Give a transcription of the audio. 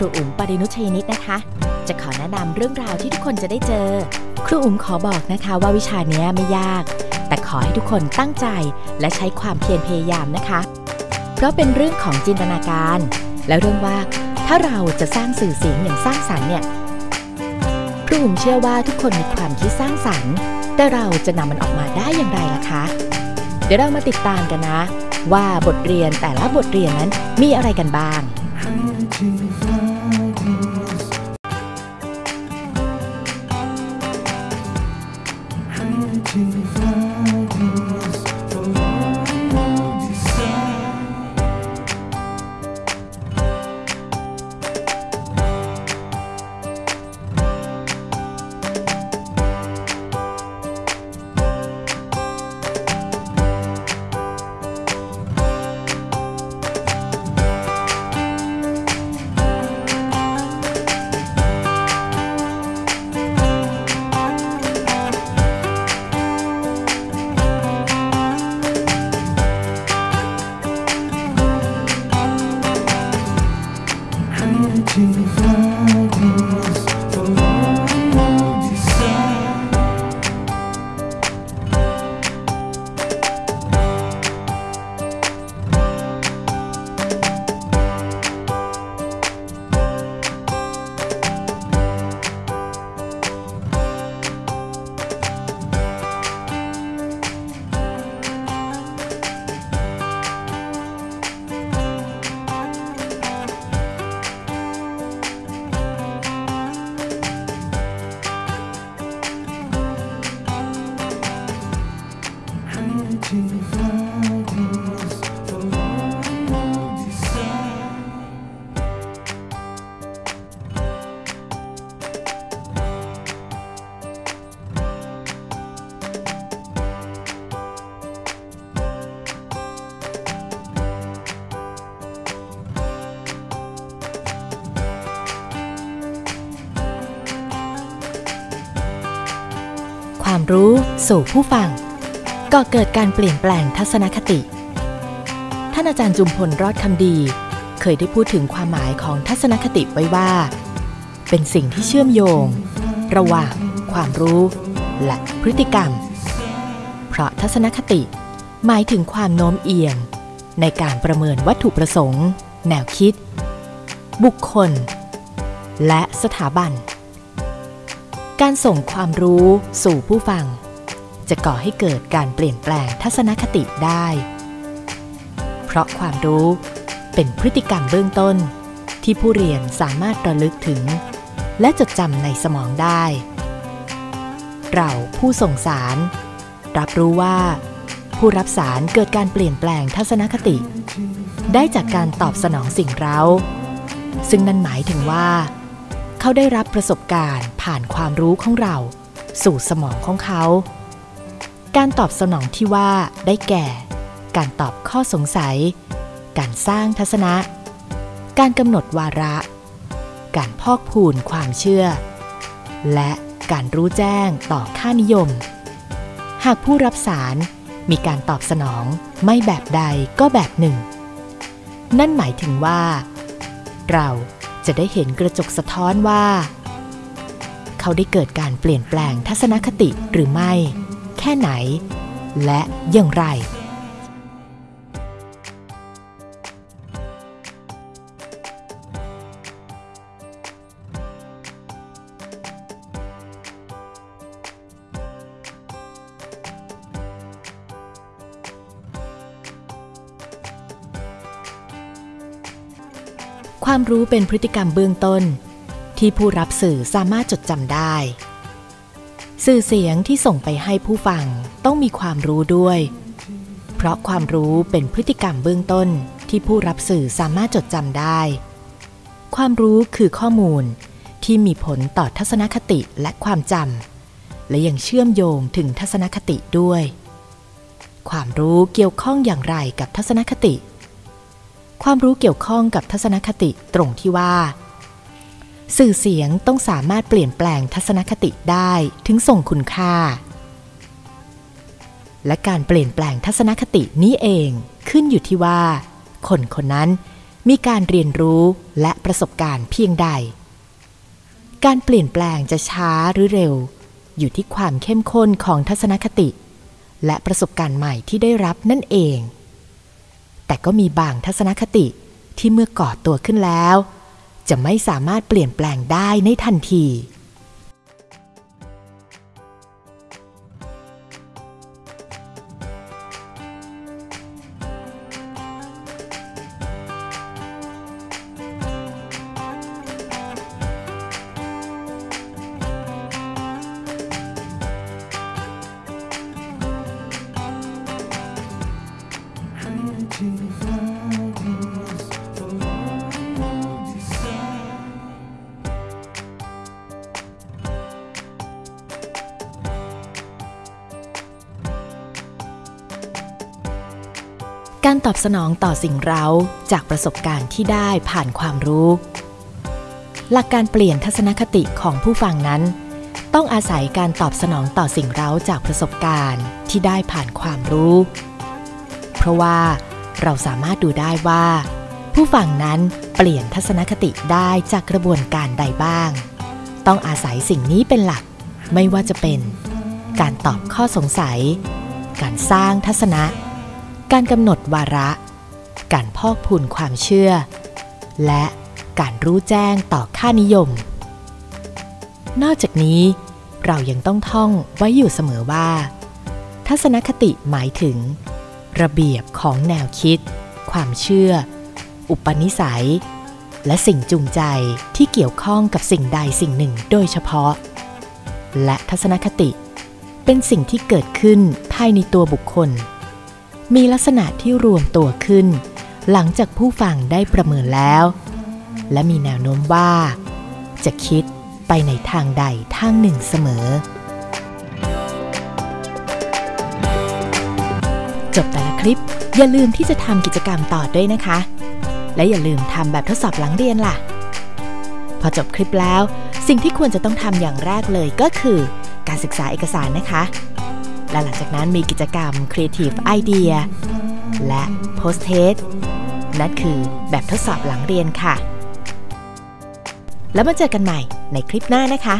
รูอุ๋มปรินุชยนิตนะคะ จะขอแนะนำเรื่องราวที่ทุกคนจะได้เจอ ครูอุ๋มขอบอกนะคะว่าวิชานี้ไม่ยาก แต่ขอให้ทุกคนตั้งใจและใช้ความเพียรพยายามนะคะ เพราะเป็นเรื่องของจินตนาการ และเรื่องว่าถ้าเราจะสร้างสื่อเสียงอย่างสร้างสรรค์เนี่ยครูอุ๋มเชื่อว่าทุกคนมีความคิดสร้างสรรค์ แต่เราจะนำมันออกมาได้อย่างไรล่ะคะ เดี๋ยวเรามาติดตามกันนะ ว่าบทเรียนแต่ละบทเรียนนั้นมีอะไรกันบ้าง ความรู้สู่ผู้ฟังก่อเกิดการเปลี่ยนแปลงทัศนคติ ท่านอาจารย์จุมพลรอดคำดี เคยได้พูดถึงความหมายของทัศนคติไว้ว่า เป็นสิ่งที่เชื่อมโยง ระหว่างความรู้ และพฤติกรรม เพราะทัศนคติ หมายถึงความโน้มเอียง ในการประเมินวัตถุประสงค์ แนวคิด บุคคล และสถาบัน การส่งความรู้สู่ผู้ฟัง จะก่อให้เกิดการเปลี่ยนแปลงทัศนคติได้ เพราะความรู้เป็นพฤติกรรมเบื้องต้น ที่ผู้เรียนสามารถระลึกถึง และจดจำในสมองได้ เราผู้ส่งสาร รับรู้ว่า ผู้รับสารเกิดการเปลี่ยนแปลงทัศนคติ ได้จากการตอบสนองสิ่งเร้าซึ่งนั่นหมายถึงว่า เขาได้รับประสบการณ์ผ่านความรู้ของเรา สู่สมองของเขา การตอบสนองที่ว่าได้แก่ การตอบข้อสงสัย การสร้างทัศนะ การกำหนดวาระ การพอกพูนความเชื่อ และการรู้แจ้งต่อค่านิยม หากผู้รับสารมีการตอบสนองไม่แบบใดก็แบบหนึ่ง นั่นหมายถึงว่า เรา จะได้เห็นกระจกสะท้อนว่า เขาได้เกิดการเปลี่ยนแปลงทัศนคติหรือไม่ แค่ไหน และอย่างไร ความรู้เป็นพฤติกรรมเบื้องต้น ที่ผู้รับสื่อสามารถจดจำได้ สื่อเสียงที่ส่งไปให้ผู้ฟังต้องมีความรู้ด้วย เพราะความรู้เป็นพฤติกรรมเบื้องต้นที่ผู้รับสื่อสามารถจดจำได้ ความรู้คือข้อมูลที่มีผลต่อทัศนคติและความจำและยังเชื่อมโยงถึงทัศนคติด้วย ความรู้เกี่ยวข้องอย่างไรกับทัศนคติ ความรู้เกี่ยวข้องกับทัศนคติตรงที่ว่า สื่อเสียงต้องสามารถเปลี่ยนแปลงทัศนคติได้ถึงส่งคุณค่า และการเปลี่ยนแปลงทัศนคตินี้เองขึ้นอยู่ที่ว่า คนคนนั้นมีการเรียนรู้และประสบการณ์เพียงใด การเปลี่ยนแปลงจะช้าหรือเร็ว อยู่ที่ความเข้มข้นของทัศนคติ และประสบการณ์ใหม่ที่ได้รับนั่นเอง แต่ก็มีบางทัศนคติที่เมื่อก่อตัวขึ้นแล้ว จะไม่สามารถเปลี่ยนแปลงได้ในทันที การตอบสนองต่อสิ่งเร้าจากประสบการณ์ที่ได้ผ่านความรู้ หลักการเปลี่ยนทัศนคติของผู้ฟังนั้น ต้องอาศัยการตอบสนองต่อสิ่งเร้าจากประสบการณ์ที่ได้ผ่านความรู้ เพราะว่าเราสามารถดูได้ว่า ผู้ฟังนั้นเปลี่ยนทัศนคติได้จากกระบวนการใดบ้าง ต้องอาศัยสิ่งนี้เป็นหลัก ไม่ว่าจะเป็น การตอบข้อสงสัย การสร้างทัศนะ การกำหนดวาระ การพอกพูนความเชื่อ และการรู้แจ้งต่อค่านิยม นอกจากนี้ เรายังต้องท่องไว้อยู่เสมอว่า ทัศนคติหมายถึง ระเบียบของแนวคิด ความเชื่อ อุปนิสัย และสิ่งจูงใจที่เกี่ยวข้องกับสิ่งใดสิ่งหนึ่งโดยเฉพาะ และทัศนคติเป็นสิ่งที่เกิดขึ้นภายในตัวบุคคล มีลักษณะที่รวมตัวขึ้น หลังจากผู้ฟังได้ประเมินแล้ว และมีแนวโน้มว่า จะคิดไปในทางใดทางหนึ่งเสมอ จบแต่ละคลิปอย่าลืมที่จะทำกิจกรรมต่อด้วยนะคะ และอย่าลืมทำแบบทดสอบหลังเรียนล่ะ พอจบคลิปแล้ว สิ่งที่ควรจะต้องทำอย่างแรกเลยก็คือ การศึกษาเอกสารนะคะ และหลังจากนั้นมีกิจกรรม Creative Idea และ Post Test นั่นคือแบบทดสอบหลังเรียนค่ะ แล้วมาเจอกันใหม่ในคลิปหน้านะคะ